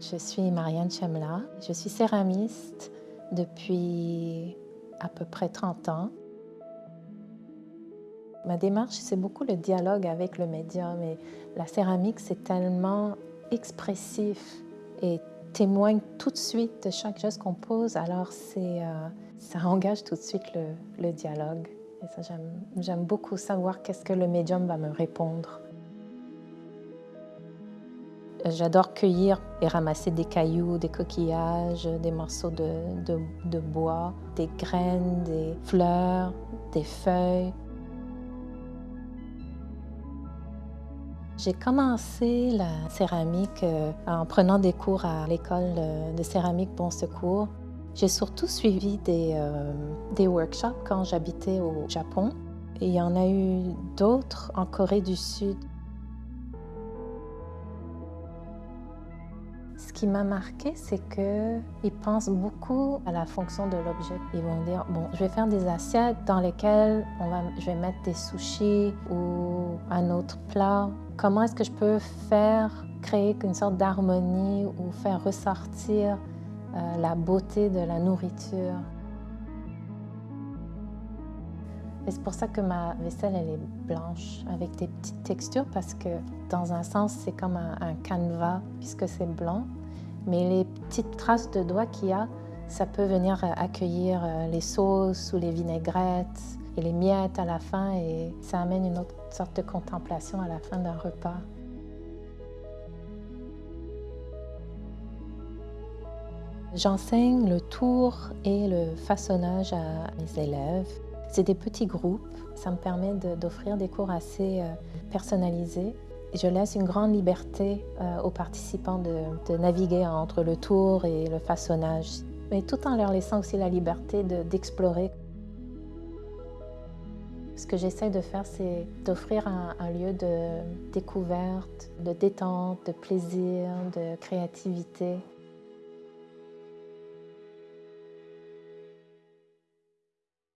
Je suis Marianne Chemla. Je suis céramiste depuis à peu près 30 ans. Ma démarche, c'est beaucoup le dialogue avec le médium. Et la céramique, c'est tellement expressif et témoigne tout de suite de chaque geste qu'on pose. Alors, euh, ça engage tout de suite le, le dialogue. J'aime beaucoup savoir qu'est-ce que le médium va me répondre. J'adore cueillir et ramasser des cailloux, des coquillages, des morceaux de, bois, des graines, des fleurs, des feuilles. J'ai commencé la céramique euh, en prenant des cours à l'école de céramique Bon Secours. J'ai surtout suivi des, euh, des workshops quand j'habitais au Japon. Et il y en a eu d'autres en Corée du Sud. Ce qui m'a marqué, c'est qu'ils pensent beaucoup à la fonction de l'objet. Ils vont dire, bon, je vais faire des assiettes dans lesquelles on va, je vais mettre des sushis ou un autre plat. Comment est-ce que je peux faire, créer une sorte d'harmonie ou faire ressortir euh, la beauté de la nourriture? Et c'est pour ça que ma vaisselle, elle est blanche, avec des petites textures, parce que dans un sens, c'est comme un, canevas, puisque c'est blanc. Mais les petites traces de doigts qu'il y a, ça peut venir accueillir euh, les sauces ou les vinaigrettes et les miettes à la fin, et ça amène une autre sorte de contemplation à la fin d'un repas. J'enseigne le tour et le façonnage à mes élèves. C'est des petits groupes. Ça me permet d'offrir des cours assez euh, personnalisés. Je laisse une grande liberté euh, aux participants de, naviguer entre le tour et le façonnage, mais tout en leur laissant aussi la liberté d'explorer. Ce que j'essaie de faire, c'est d'offrir un, un, lieu de découverte, de détente, de plaisir, de créativité.